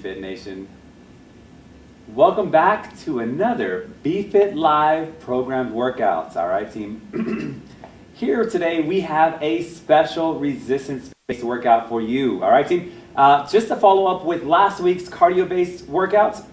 BFit Nation. Welcome back to another BFit Live programmed workouts. All right, team. Here today we have a special resistance-based workout for you. All right, team. Uh, just to follow up with last week's cardio-based workouts,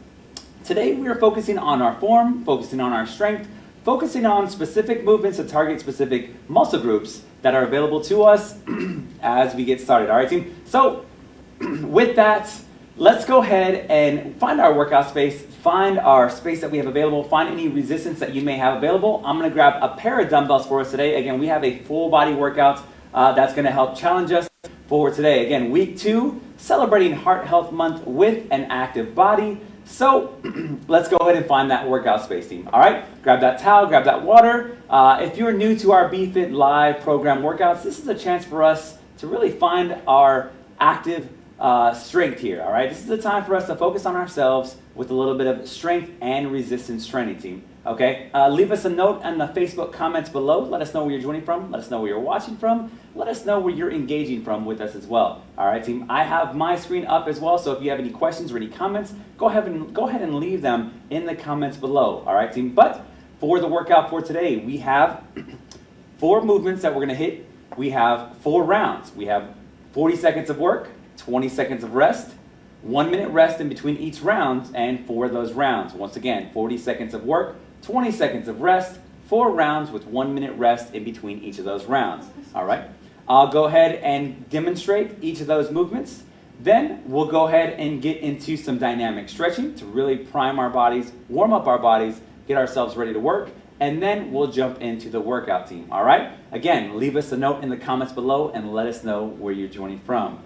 today we are focusing on our form, focusing on our strength, focusing on specific movements to target specific muscle groups that are available to us as we get started. All right, team. So with that, let's go ahead and find our workout space, find our space that we have available, find any resistance that you may have available. I'm gonna grab a pair of dumbbells for us today. Again, we have a full body workout uh, that's gonna help challenge us for today. Again, week two, celebrating Heart Health Month with an active body. So let's go ahead and find that workout space team. All right, grab that towel, grab that water. Uh, if you're new to our BFit Live program workouts, this is a chance for us to really find our active uh, strength here, all right? This is the time for us to focus on ourselves with a little bit of strength and resistance training team, okay? Uh, leave us a note in the Facebook comments below. Let us know where you're joining from. Let us know where you're watching from. Let us know where you're engaging from with us as well, all right, team? I have my screen up as well, so if you have any questions or any comments, go ahead and, go ahead and leave them in the comments below, all right, team? But for the workout for today, we have four movements that we're gonna hit. We have four rounds. We have 40 seconds of work, 20 seconds of rest, one minute rest in between each round, and four of those rounds. Once again, 40 seconds of work, 20 seconds of rest, four rounds with one minute rest in between each of those rounds. All right? I'll go ahead and demonstrate each of those movements. Then we'll go ahead and get into some dynamic stretching to really prime our bodies, warm up our bodies, get ourselves ready to work, and then we'll jump into the workout team. All right? Again, leave us a note in the comments below and let us know where you're joining from.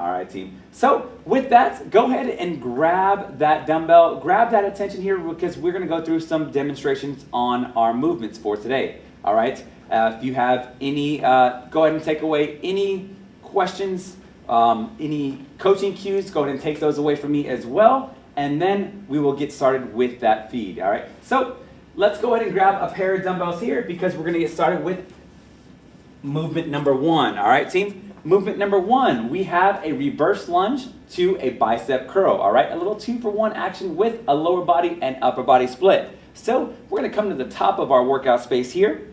All right, team. So with that, go ahead and grab that dumbbell, grab that attention here because we're going to go through some demonstrations on our movements for today. All right. Uh, if you have any, uh, go ahead and take away any questions, um, any coaching cues, go ahead and take those away from me as well. And then we will get started with that feed. All right. So let's go ahead and grab a pair of dumbbells here because we're going to get started with movement number one. All right, team. Movement number one, we have a reverse lunge to a bicep curl, all right? A little two for one action with a lower body and upper body split. So we're gonna come to the top of our workout space here.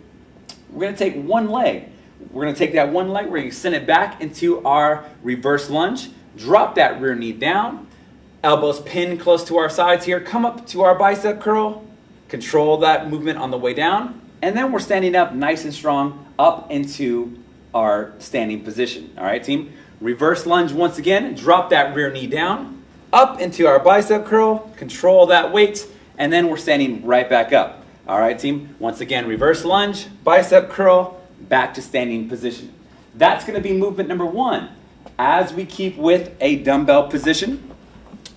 We're gonna take one leg. We're gonna take that one leg, we're gonna send it back into our reverse lunge, drop that rear knee down, elbows pinned close to our sides here, come up to our bicep curl, control that movement on the way down, and then we're standing up nice and strong up into our standing position. All right, team? Reverse lunge once again. Drop that rear knee down, up into our bicep curl, control that weight, and then we're standing right back up. All right, team? Once again, reverse lunge, bicep curl, back to standing position. That's going to be movement number one. As we keep with a dumbbell position,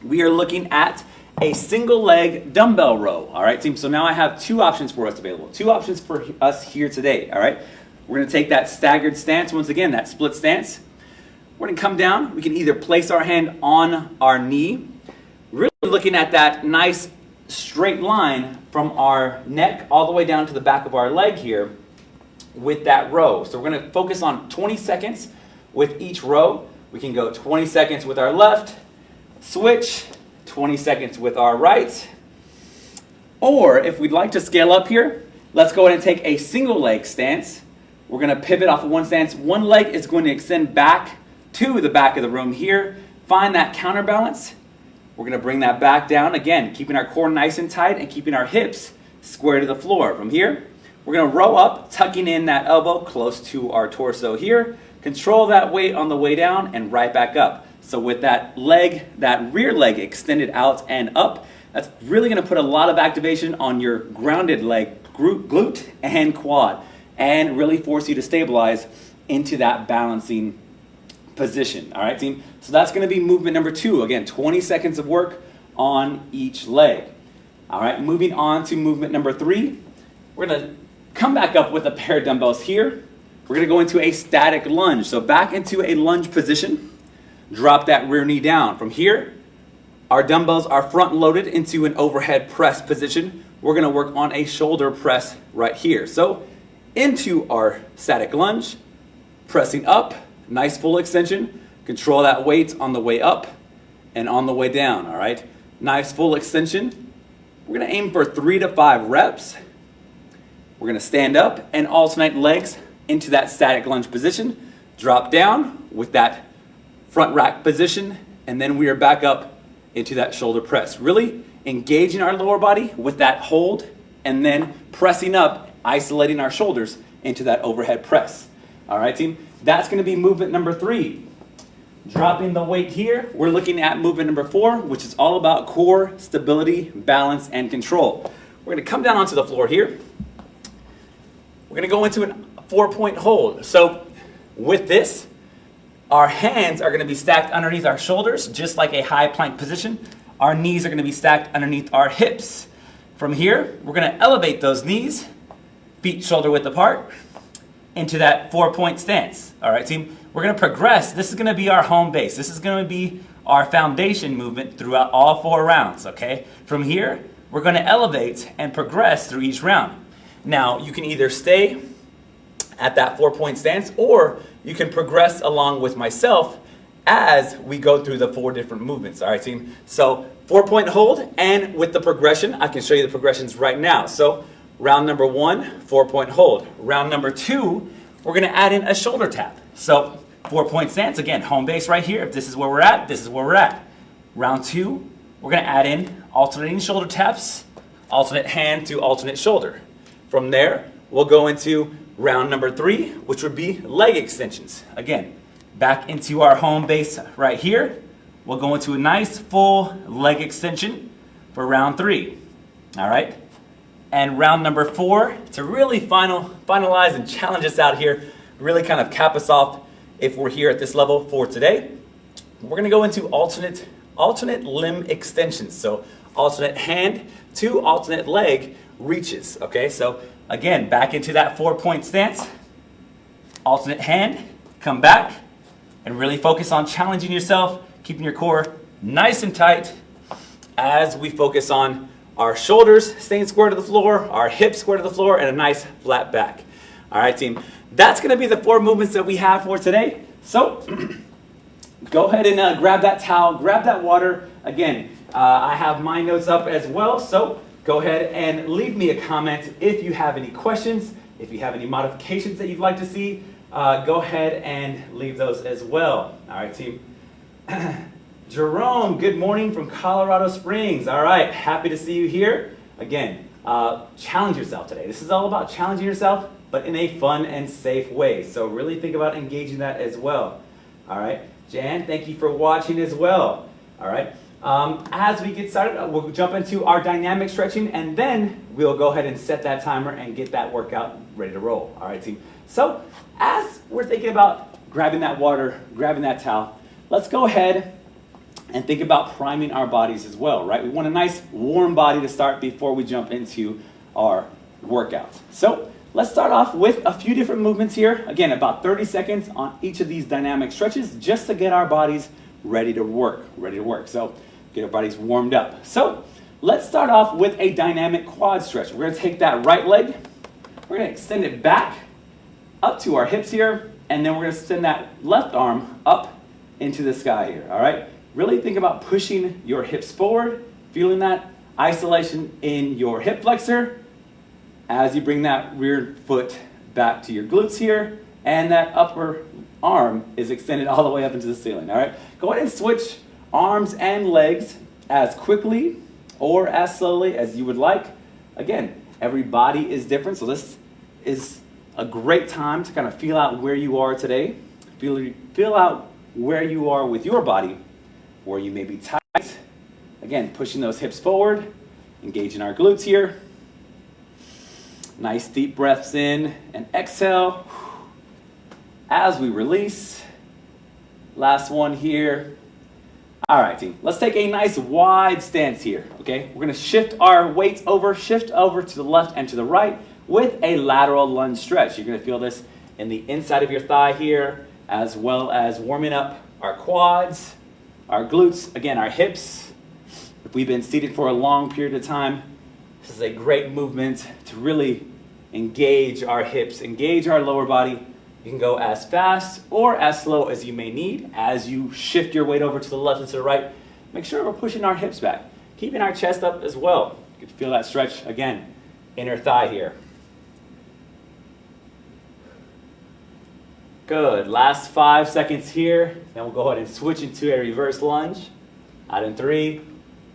we are looking at a single leg dumbbell row. All right, team? So now I have two options for us available. Two options for us here today. All right? We're going to take that staggered stance, once again, that split stance. We're going to come down. We can either place our hand on our knee, really looking at that nice straight line from our neck all the way down to the back of our leg here with that row. So we're going to focus on 20 seconds with each row. We can go 20 seconds with our left, switch, 20 seconds with our right. Or if we'd like to scale up here, let's go ahead and take a single leg stance. We're going to pivot off of one stance. One leg is going to extend back to the back of the room here. Find that counterbalance. We're going to bring that back down. Again, keeping our core nice and tight and keeping our hips square to the floor. From here, we're going to row up, tucking in that elbow close to our torso here. Control that weight on the way down and right back up. So with that leg, that rear leg extended out and up, that's really going to put a lot of activation on your grounded leg, glute and quad and really force you to stabilize into that balancing position. All right, team? So that's going to be movement number two. Again, 20 seconds of work on each leg. All right, moving on to movement number three. We're to come back up with a pair of dumbbells here. We're to go into a static lunge. So back into a lunge position. Drop that rear knee down. From here, our dumbbells are front loaded into an overhead press position. We're to work on a shoulder press right here. So into our static lunge, pressing up, nice full extension, control that weight on the way up, and on the way down, all right? Nice full extension. We're gonna aim for three to five reps. We're gonna stand up and alternate legs into that static lunge position, drop down with that front rack position, and then we are back up into that shoulder press. Really engaging our lower body with that hold, and then pressing up, isolating our shoulders into that overhead press. All right, team? That's gonna be movement number three. Dropping the weight here, we're looking at movement number four, which is all about core stability, balance, and control. We're gonna come down onto the floor here. We're gonna go into a four point hold. So with this, our hands are gonna be stacked underneath our shoulders, just like a high plank position. Our knees are gonna be stacked underneath our hips. From here, we're gonna elevate those knees, feet shoulder width apart, into that four point stance. All right, team? We're gonna progress. This is gonna be our home base. This is gonna be our foundation movement throughout all four rounds, okay? From here, we're gonna elevate and progress through each round. Now, you can either stay at that four point stance or you can progress along with myself as we go through the four different movements. All right, team? So, four point hold, and with the progression, I can show you the progressions right now. So, round number one, four point hold. Round number two, we're gonna add in a shoulder tap. So, four point stance, again, home base right here. If this is where we're at, this is where we're at. Round two, we're gonna add in alternating shoulder taps, alternate hand to alternate shoulder. From there, we'll go into round number three, which would be leg extensions. Again, back into our home base right here. We'll go into a nice full leg extension for round three. All right? And round number four, to really final, finalize and challenge us out here, really kind of cap us off if we're here at this level for today, we're gonna go into alternate, alternate limb extensions. So alternate hand to alternate leg reaches, okay? So again, back into that four point stance, alternate hand, come back, and really focus on challenging yourself, keeping your core nice and tight as we focus on our shoulders staying square to the floor, our hips square to the floor, and a nice flat back. All right, team. That's going to be the four movements that we have for today. So go ahead and uh, grab that towel, grab that water. Again, uh, I have my notes up as well, so go ahead and leave me a comment if you have any questions, if you have any modifications that you'd like to see, uh, go ahead and leave those as well. All right, team. Jerome, good morning from Colorado Springs. All right, happy to see you here. Again, uh, challenge yourself today. This is all about challenging yourself, but in a fun and safe way. So really think about engaging that as well. All right, Jan, thank you for watching as well. All right, um, as we get started, uh, we'll jump into our dynamic stretching, and then we'll go ahead and set that timer and get that workout ready to roll. All right, team. So as we're thinking about grabbing that water, grabbing that towel, let's go ahead and think about priming our bodies as well, right? We want a nice warm body to start before we jump into our workouts. So let's start off with a few different movements here. Again, about 30 seconds on each of these dynamic stretches just to get our bodies ready to work, ready to work. So get our bodies warmed up. So let's start off with a dynamic quad stretch. We're gonna take that right leg, we're gonna extend it back up to our hips here, and then we're gonna send that left arm up into the sky here, all right? Really think about pushing your hips forward, feeling that isolation in your hip flexor as you bring that rear foot back to your glutes here, and that upper arm is extended all the way up into the ceiling, all right? Go ahead and switch arms and legs as quickly or as slowly as you would like. Again, every body is different, so this is a great time to kind of feel out where you are today. Feel, feel out where you are with your body where you may be tight. Again, pushing those hips forward, engaging our glutes here. Nice deep breaths in and exhale. As we release. Last one here. All right, team. Let's take a nice wide stance here, okay? We're gonna shift our weights over, shift over to the left and to the right with a lateral lunge stretch. You're gonna feel this in the inside of your thigh here, as well as warming up our quads, our glutes, again, our hips. If we've been seated for a long period of time, this is a great movement to really engage our hips, engage our lower body. You can go as fast or as slow as you may need. As you shift your weight over to the left and to the right, make sure we're pushing our hips back, keeping our chest up as well. You can feel that stretch again, inner thigh here. Good, last five seconds here. Then we'll go ahead and switch into a reverse lunge. Out in three,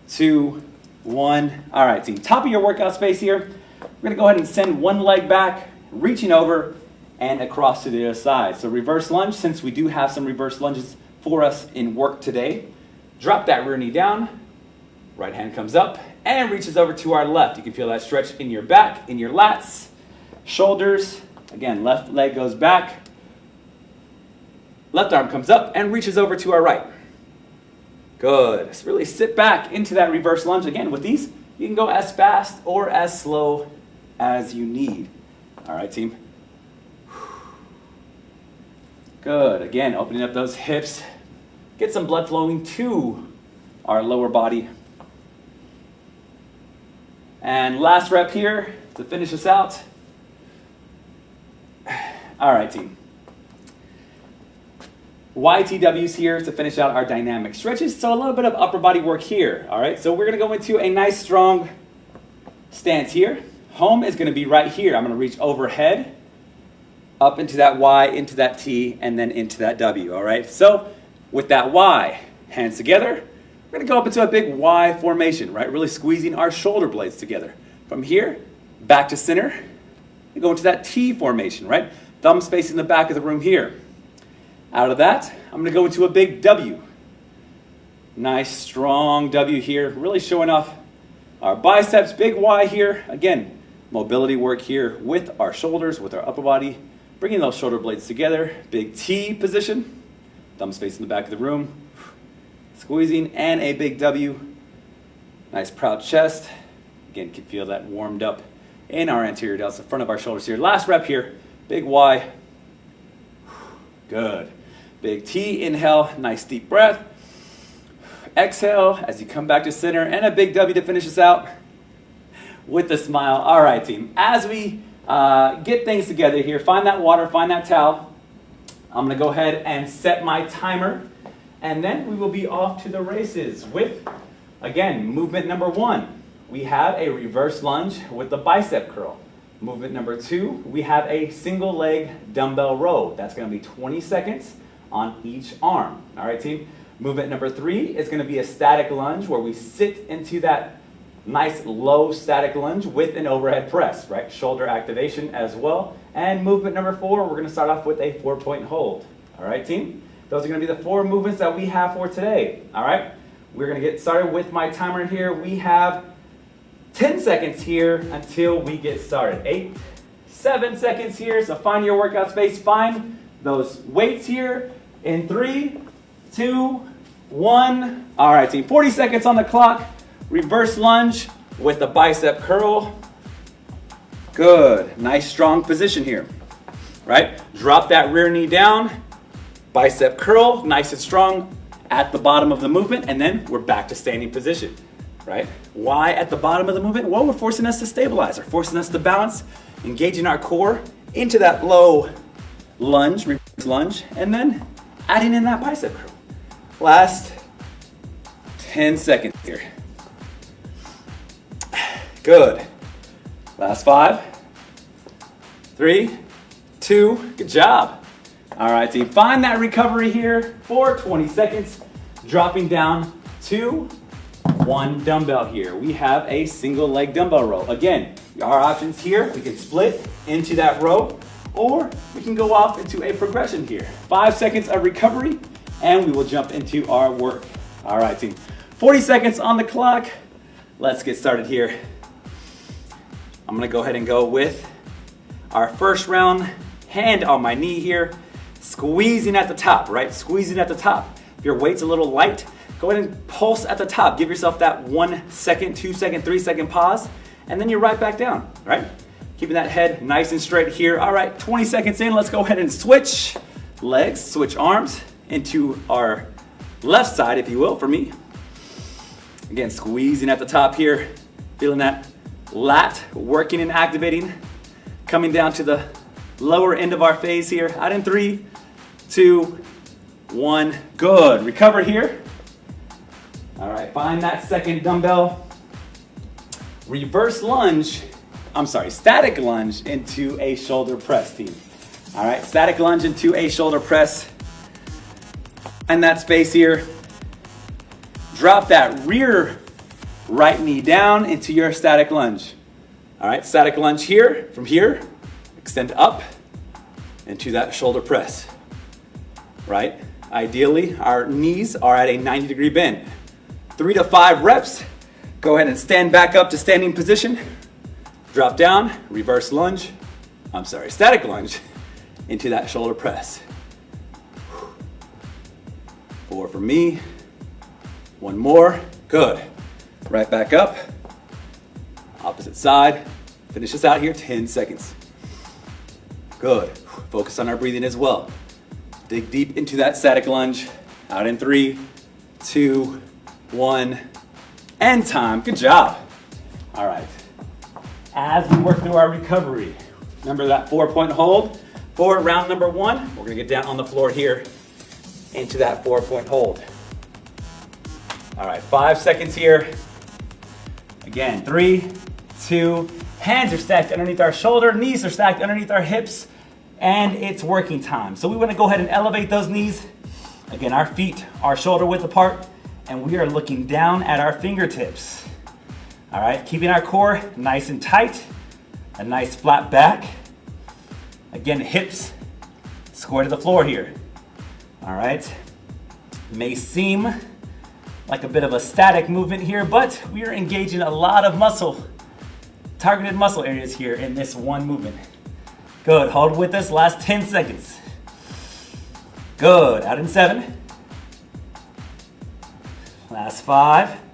two, one. All right, team, top of your workout space here. We're gonna go ahead and send one leg back, reaching over and across to the other side. So reverse lunge, since we do have some reverse lunges for us in work today. Drop that rear knee down, right hand comes up and reaches over to our left. You can feel that stretch in your back, in your lats, shoulders. Again, left leg goes back, left arm comes up and reaches over to our right. Good. Just really sit back into that reverse lunge. Again, with these, you can go as fast or as slow as you need. All right, team. Good. Again, opening up those hips. Get some blood flowing to our lower body. And last rep here to finish us out. All right, team. YTWs here to finish out our dynamic stretches. So a little bit of upper body work here. All right, so we're gonna go into a nice strong stance here. Home is gonna be right here. I'm gonna reach overhead, up into that Y, into that T, and then into that W, all right? So with that Y, hands together, we're gonna go up into a big Y formation, right? Really squeezing our shoulder blades together. From here, back to center, and go into that T formation, right? Thumbs facing the back of the room here. Out of that, I'm gonna go into a big W. Nice, strong W here, really showing off our biceps, big Y here. Again, mobility work here with our shoulders, with our upper body, bringing those shoulder blades together. Big T position, thumbs facing the back of the room. Squeezing, and a big W. Nice proud chest. Again, can feel that warmed up in our anterior delts, the front of our shoulders here. Last rep here, big Y. Good. Big T, inhale, nice deep breath. Exhale as you come back to center, and a big W to finish us out with a smile. All right, team. As we uh, get things together here, find that water, find that towel. I'm gonna go ahead and set my timer, and then we will be off to the races with, again, movement number one. We have a reverse lunge with the bicep curl. Movement number two, we have a single leg dumbbell row. That's gonna be 20 seconds on each arm. All right, team? Movement number three is gonna be a static lunge where we sit into that nice low static lunge with an overhead press, right? Shoulder activation as well. And movement number four, we're gonna start off with a four point hold. All right, team? Those are gonna be the four movements that we have for today, all right? We're gonna get started with my timer here. We have 10 seconds here until we get started. Eight, seven seconds here, so find your workout space, find those weights here, in three, two, one. All right, team, 40 seconds on the clock. Reverse lunge with the bicep curl. Good, nice strong position here, right? Drop that rear knee down, bicep curl, nice and strong at the bottom of the movement, and then we're back to standing position, right? Why at the bottom of the movement? Well, we're forcing us to stabilize, we're forcing us to balance, engaging our core into that low lunge, reverse lunge, and then adding in that bicep curl. Last 10 seconds here. Good. Last five, three, two, good job. All right, team, find that recovery here for 20 seconds, dropping down to one dumbbell here. We have a single leg dumbbell row. Again, our options here, we can split into that row or we can go off into a progression here. Five seconds of recovery, and we will jump into our work. All right, team. 40 seconds on the clock. Let's get started here. I'm gonna go ahead and go with our first round, hand on my knee here, squeezing at the top, right? Squeezing at the top. If your weight's a little light, go ahead and pulse at the top. Give yourself that one second, two second, three second pause, and then you're right back down, right? Keeping that head nice and straight here. All right, 20 seconds in, let's go ahead and switch legs, switch arms into our left side, if you will, for me. Again, squeezing at the top here, feeling that lat working and activating. Coming down to the lower end of our phase here. Out in three, two, one. Good. Recover here. All right, find that second dumbbell. Reverse lunge, I'm sorry, static lunge into a shoulder press team. All right, static lunge into a shoulder press. And that space here, drop that rear right knee down into your static lunge. All right, static lunge here, from here, extend up into that shoulder press, right? Ideally, our knees are at a 90 degree bend. Three to five reps. Go ahead and stand back up to standing position. Drop down, reverse lunge. I'm sorry, static lunge into that shoulder press. Four for me. One more. Good. Right back up. Opposite side. Finish this out here, 10 seconds. Good. Focus on our breathing as well. Dig deep into that static lunge. Out in three, two, one, and time. Good job. All right. As we work through our recovery, remember that four point hold for round number one. We're gonna get down on the floor here into that four point hold. All right, five seconds here. Again, three, two, hands are stacked underneath our shoulder, knees are stacked underneath our hips, and it's working time. So we wanna go ahead and elevate those knees. Again, our feet are shoulder width apart, and we are looking down at our fingertips. All right, keeping our core nice and tight, a nice flat back. Again, hips square to the floor here. All right, may seem like a bit of a static movement here, but we are engaging a lot of muscle, targeted muscle areas here in this one movement. Good, hold with us, last 10 seconds. Good, out in seven. Last five.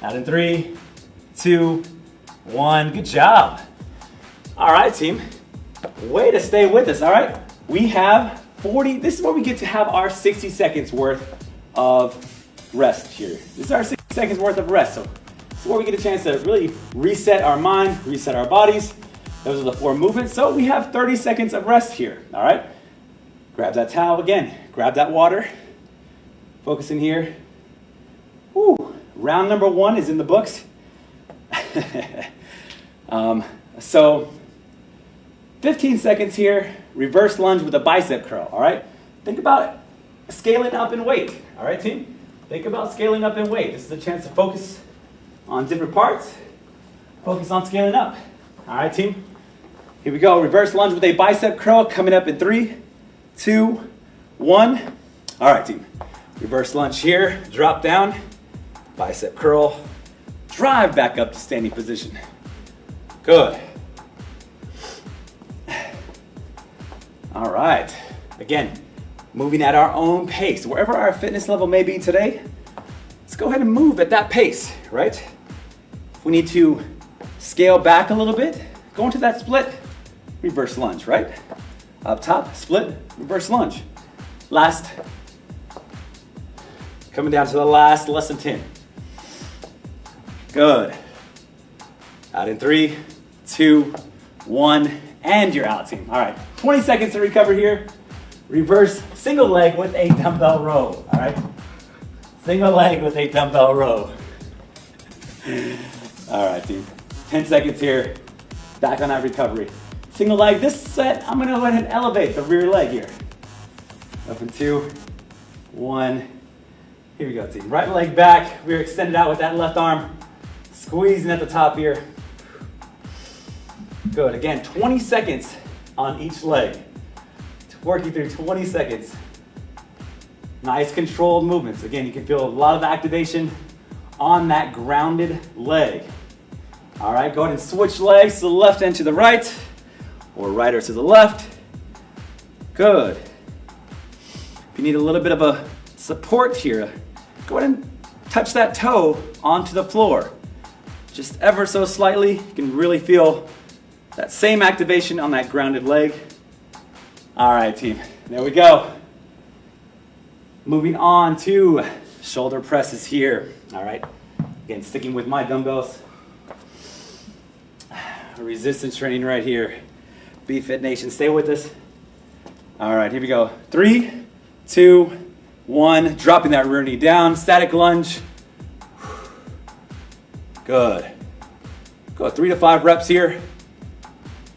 Out in three, two, one. Good job. All right, team. Way to stay with us, all right? We have 40, this is where we get to have our 60 seconds worth of rest here. This is our 60 seconds worth of rest. So this is where we get a chance to really reset our mind, reset our bodies. Those are the four movements. So we have 30 seconds of rest here, all right? Grab that towel again, grab that water, focus in here. Round number one is in the books. um, so 15 seconds here, reverse lunge with a bicep curl, all right? Think about scaling up in weight, all right, team? Think about scaling up in weight. This is a chance to focus on different parts. Focus on scaling up. All right, team? Here we go. Reverse lunge with a bicep curl coming up in three, two, one. All right, team. Reverse lunge here. Drop down. Bicep curl. Drive back up to standing position. Good. All right. Again, moving at our own pace. Wherever our fitness level may be today, let's go ahead and move at that pace, right? If we need to scale back a little bit, go into that split, reverse lunge, right? Up top, split, reverse lunge. Last, coming down to the last, less than 10. Good. Out in three, two, one, and you're out, team. All right, 20 seconds to recover here. Reverse single leg with a dumbbell row, all right? Single leg with a dumbbell row. All right, team. 10 seconds here. Back on that recovery. Single leg, this set, I'm gonna go ahead and elevate the rear leg here. Up in two, one. Here we go, team. Right leg back. We're extended out with that left arm. Squeezing at the top here. Good, again, 20 seconds on each leg working through 20 seconds. Nice controlled movements. Again, you can feel a lot of activation on that grounded leg. All right, go ahead and switch legs to the left and to the right, or right or to the left. Good. If you need a little bit of a support here, go ahead and touch that toe onto the floor. Just ever so slightly, you can really feel that same activation on that grounded leg. All right, team, there we go. Moving on to shoulder presses here. All right, again, sticking with my dumbbells. Resistance training right here. BFit Nation, stay with us. All right, here we go. Three, two, one. Dropping that rear knee down, static lunge. Good. Go three to five reps here.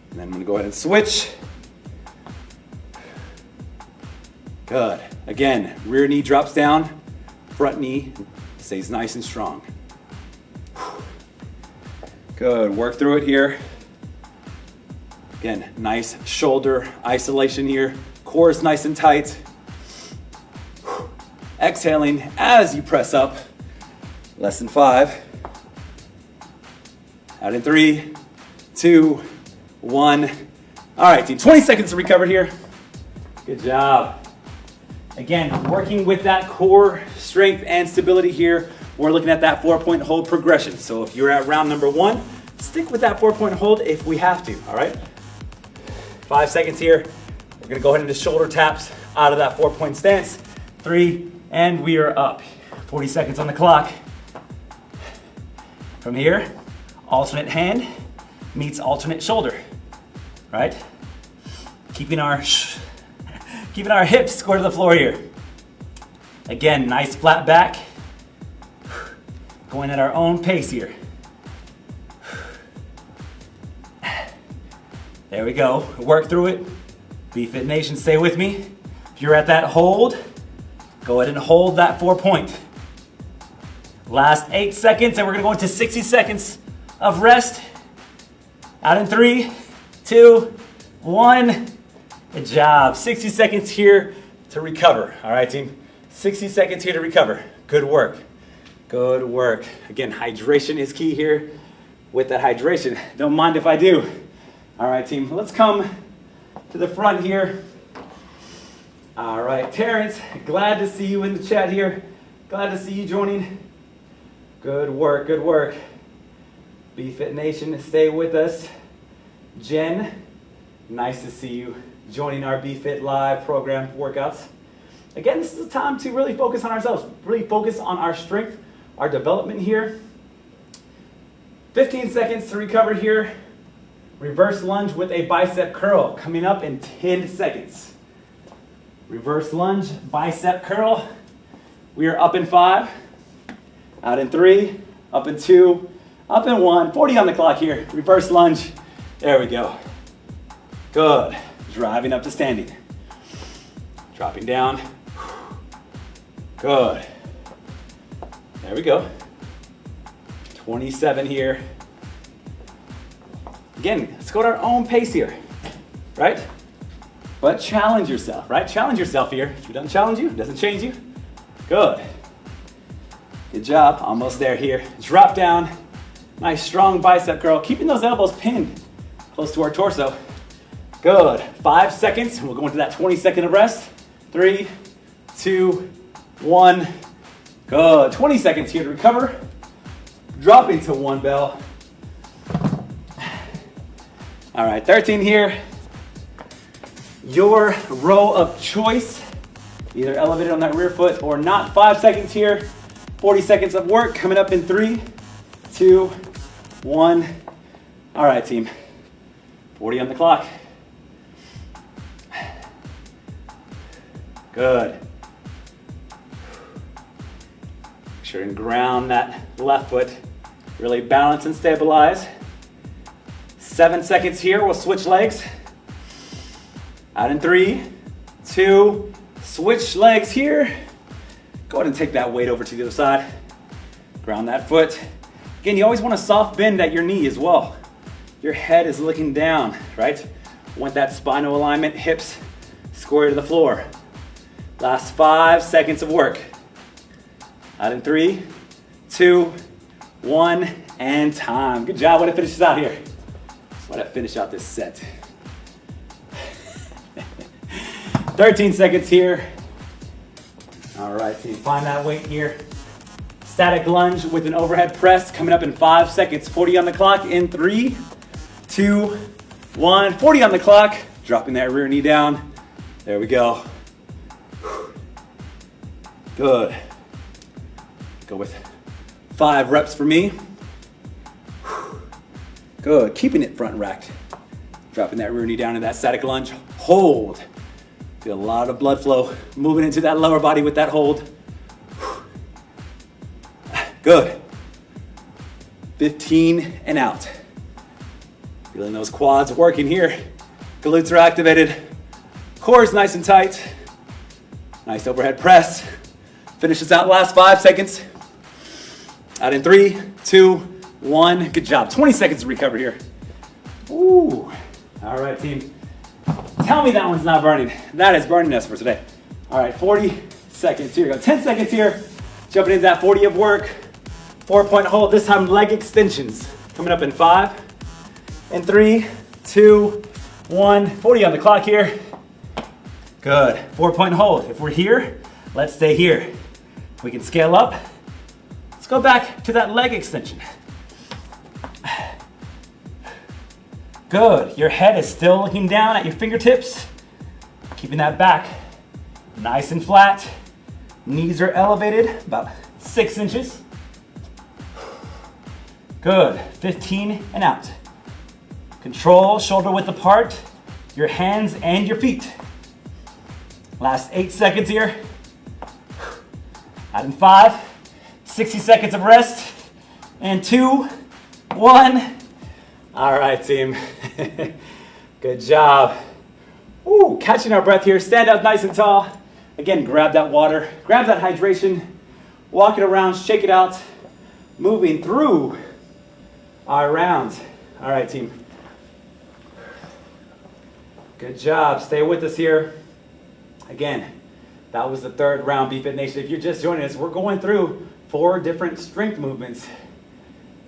And then I'm gonna go ahead and switch. Good. Again, rear knee drops down, front knee stays nice and strong. Good, work through it here. Again, nice shoulder isolation here. Core is nice and tight. Exhaling as you press up. Less than five. Out in three, two, one. All right, team, 20 seconds to recover here. Good job. Again, working with that core strength and stability here. We're looking at that four point hold progression. So if you're at round number one, stick with that four point hold if we have to, all right? Five seconds here. We're gonna go ahead into shoulder taps out of that four point stance. Three, and we are up. 40 seconds on the clock. From here, alternate hand meets alternate shoulder, right? Keeping our, keeping our hips square to the floor here. Again, nice flat back. Going at our own pace here. There we go. Work through it. BFit Nation, stay with me. If you're at that hold, go ahead and hold that four point. Last eight seconds, and we're gonna go into 60 seconds of rest. Out in three, two, one. Good job. 60 seconds here to recover. All right, team. 60 seconds here to recover. Good work. Good work. Again, hydration is key here. With that hydration, don't mind if I do. All right, team, let's come to the front here. All right, Terrence, glad to see you in the chat here. Glad to see you joining. Good work, good work. BFit Nation, stay with us. Jen, nice to see you joining our BFit Live program workouts. Again, this is a time to really focus on ourselves, really focus on our strength, our development here. 15 seconds to recover here. Reverse lunge with a bicep curl coming up in 10 seconds. Reverse lunge, bicep curl. We are up in five, out in three, up in two, up in one. 40 on the clock here. Reverse lunge. There we go. Good. Driving up to standing. Dropping down. Good. There we go. 27 here. Again, let's go at our own pace here, right? But challenge yourself, right? Challenge yourself here. If it doesn't challenge you, it doesn't change you. Good. Good job, almost there here. Drop down, nice strong bicep curl, keeping those elbows pinned close to our torso. Good, five seconds, we'll go into that 20 second of rest. Three, two, one, good. 20 seconds here to recover. Drop into one bell. All right, 13 here. Your row of choice, either elevated on that rear foot or not. Five seconds here. 40 seconds of work coming up in three, two, one. All right, team. 40 on the clock. Good. Make sure and ground that left foot. Really balance and stabilize. Seven seconds here, we'll switch legs. Out in three, two, switch legs here. Go ahead and take that weight over to the other side. Ground that foot. Again, you always want a soft bend at your knee as well. Your head is looking down, right? Want that spinal alignment, hips square to the floor. Last five seconds of work. Out in three, two, one, and time. Good job, way to finish this out here. Why to finish out this set? 13 seconds here. All right, team, find that weight here. Static lunge with an overhead press coming up in five seconds. 40 on the clock in three, two, one. 40 on the clock. Dropping that rear knee down. There we go. Good. Go with five reps for me. Good, keeping it front racked. Dropping that rear knee down in that static lunge. Hold. Feel a lot of blood flow moving into that lower body with that hold. Good. 15 and out. Feeling those quads working here. Glutes are activated. Core is nice and tight. Nice overhead press. Finish this out last five seconds. Out in three, two, one. Good job. 20 seconds to recover here. Ooh. All right, team. Tell me that one's not burning. That is burning us for today. All right, 40 seconds. Here we go. 10 seconds here. Jumping into that 40 of work. Four point hold. This time leg extensions. Coming up in five, in three, two, one. 40 on the clock here. Good. Four point hold. If we're here, let's stay here. We can scale up. Let's go back to that leg extension. Good. Your head is still looking down at your fingertips. Keeping that back nice and flat. Knees are elevated about six inches. Good. 15 and out. Control shoulder width apart, your hands and your feet. Last eight seconds here. Out in five, 60 seconds of rest, and two, one. All right, team. Good job. Ooh, catching our breath here. Stand up nice and tall. Again, grab that water, grab that hydration, walk it around, shake it out, moving through our rounds. All right, team. Good job. Stay with us here. Again, that was the third round, BFit Nation. If you're just joining us, we're going through four different strength movements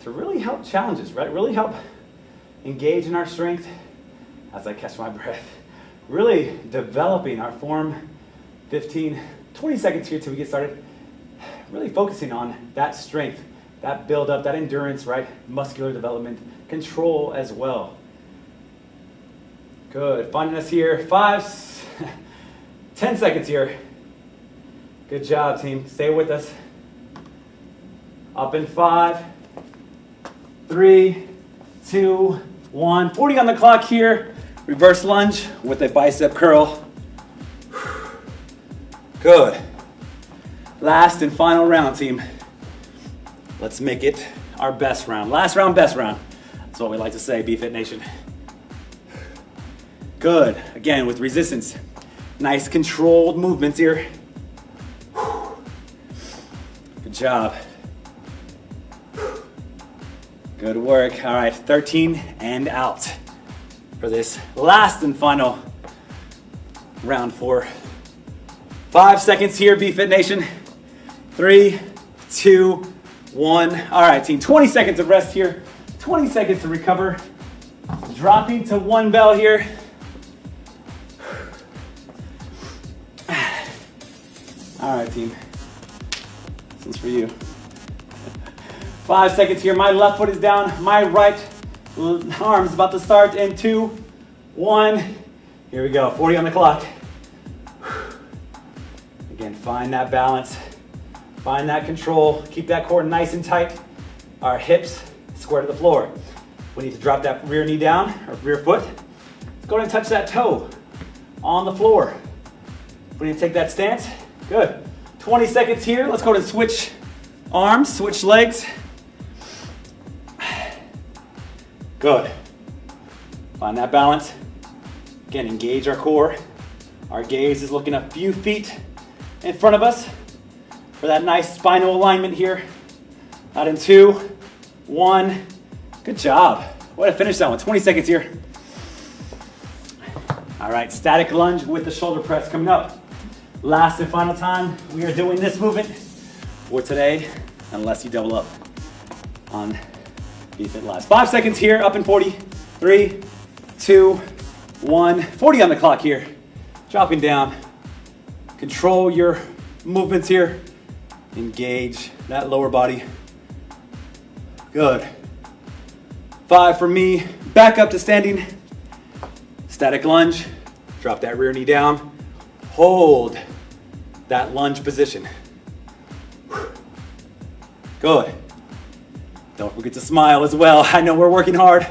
to really help challenges, right? Really help engage in our strength as I catch my breath. Really developing our form 15, 20 seconds here till we get started. Really focusing on that strength, that buildup, that endurance, right? Muscular development, control as well. Good, finding us here. Five, 10 seconds here. Good job, team. Stay with us. Up in five, three, two, one. 40 on the clock here. Reverse lunge with a bicep curl. Good. Last and final round, team. Let's make it our best round. Last round, best round. That's what we like to say, BFit Nation. Good. Again, with resistance. Nice controlled movements here. Good job. Good work. All right, 13 and out for this last and final round four. Five seconds here, BFit Nation. Three, two, one. All right, team, 20 seconds of rest here. 20 seconds to recover. Dropping to one bell here. All right, team. This is for you. Five seconds here. My left foot is down. My right arm is about to start in two, one. Here we go. 40 on the clock. Again, find that balance. Find that control. Keep that core nice and tight. Our hips square to the floor. We need to drop that rear knee down, or rear foot. Let's go ahead and touch that toe on the floor. We need to take that stance. Good. 20 seconds here. Let's go and switch arms, switch legs. Good. Find that balance. Again, engage our core. Our gaze is looking a few feet in front of us for that nice spinal alignment here. Out in two, one. Good job. Way to finish that one. 20 seconds here. All right, static lunge with the shoulder press coming up. Last and final time, we are doing this movement for today, unless you double up on BFit Live. Five seconds here, up in 40. Three, two, one. 40 on the clock here. Dropping down. Control your movements here. Engage that lower body. Good. Five for me. Back up to standing. Static lunge. Drop that rear knee down. Hold that lunge position. Good. Don't forget to smile as well. I know we're working hard.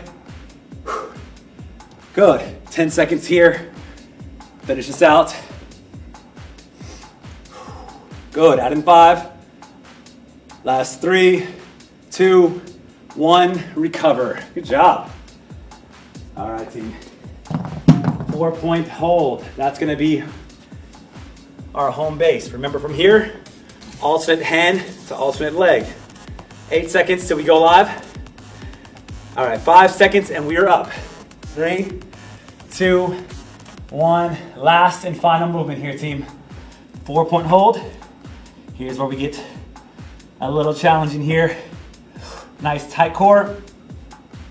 Good. 10 seconds here. Finish this out. Good, add in five. Last three, two, one, recover. Good job. All right, team. Four point hold. That's gonna be our home base. Remember from here, alternate hand to alternate leg. Eight seconds till we go live. All right, five seconds and we are up. Three, two, one. Last and final movement here, team. Four point hold. Here's where we get a little challenging here. Nice tight core.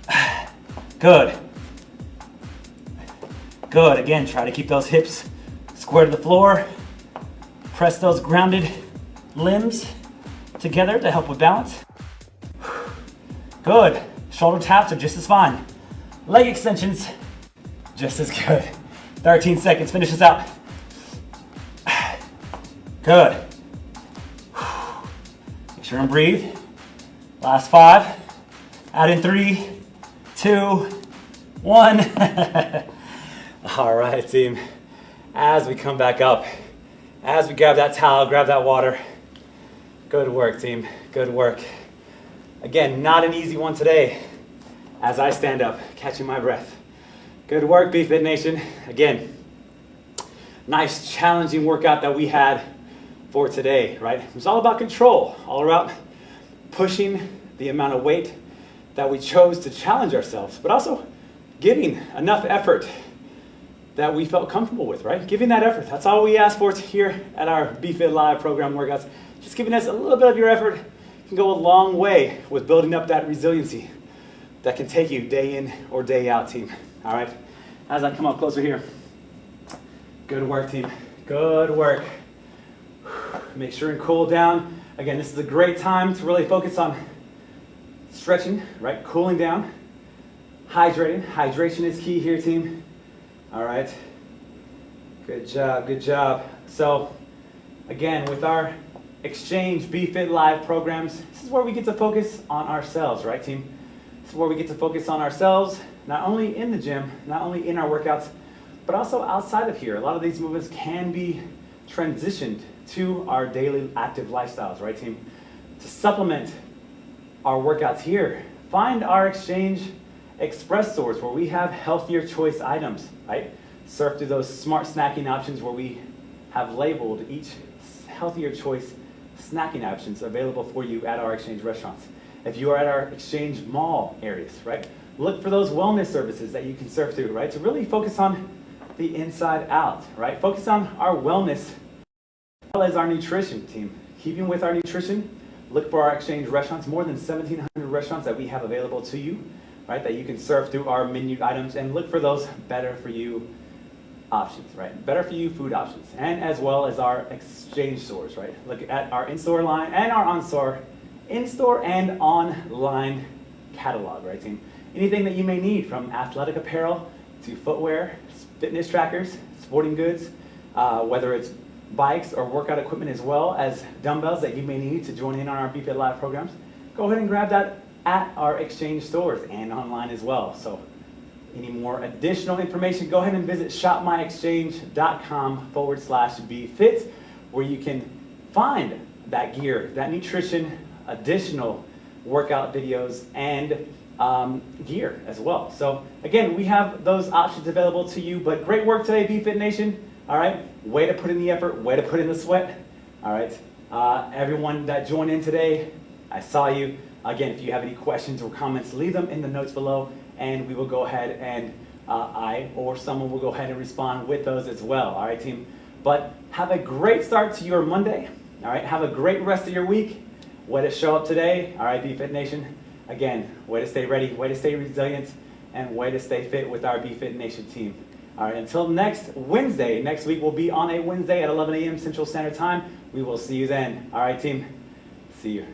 Good. Good, again, try to keep those hips square to the floor. Press those grounded limbs together to help with balance. Good, shoulder taps are just as fine. Leg extensions, just as good. 13 seconds, finish this out. Good. And breathe. Last five. Add in three, two, one. All right, team. As we come back up, as we grab that towel, grab that water. Good work, team. Good work. Again, not an easy one today. As I stand up, catching my breath. Good work, BFit Nation. Again, nice challenging workout that we had for today, right? It was all about control, all about pushing the amount of weight that we chose to challenge ourselves, but also giving enough effort that we felt comfortable with, right? Giving that effort. That's all we ask for here at our BFit Live program workouts. Just giving us a little bit of your effort can go a long way with building up that resiliency that can take you day in or day out, team. All right? As I come up closer here. Good work, team. Good work. Make sure and cool down. Again, this is a great time to really focus on stretching, right? Cooling down, hydrating. Hydration is key here, team. All right. Good job, good job. So, again, with our Exchange BFit Live programs, this is where we get to focus on ourselves, right, team? This is where we get to focus on ourselves, not only in the gym, not only in our workouts, but also outside of here. A lot of these movements can be transitioned to our daily active lifestyles, right, team? To supplement our workouts here, find our Exchange Express stores where we have healthier choice items, right? Surf through those smart snacking options where we have labeled each healthier choice snacking options available for you at our Exchange restaurants. If you are at our Exchange mall areas, right? Look for those wellness services that you can surf through, right? To really focus on the inside out, right? Focus on our wellness well as our nutrition team. Keeping with our nutrition, look for our Exchange restaurants, more than 1,700 restaurants that we have available to you right? That you can surf through our menu items and look for those better for you options, right? Better for you food options, and as well as our exchange stores, right? Look at our in-store line and our on-store, in-store and online catalog, right, team? Anything that you may need from athletic apparel to footwear, fitness trackers, sporting goods, uh, whether it's bikes or workout equipment as well as dumbbells that you may need to join in on our BFit Live programs, go ahead and grab that at our exchange stores and online as well. So any more additional information, go ahead and visit shopmyexchange.com forward slash BFit where you can find that gear, that nutrition, additional workout videos, and um, gear as well. So again, we have those options available to you, but great work today, BFit Nation. All right, way to put in the effort, way to put in the sweat. All right, uh, everyone that joined in today, I saw you. Again, if you have any questions or comments, leave them in the notes below and we will go ahead and uh, I or someone will go ahead and respond with those as well. All right, team. But have a great start to your Monday. All right, have a great rest of your week. Way to show up today. All right, BFit Nation. Again, way to stay ready, way to stay resilient, and way to stay fit with our BFit Nation team. All right, until next Wednesday. Next week we'll be on a Wednesday at 11 a.m. Central Standard Time. We will see you then. All right, team. See you.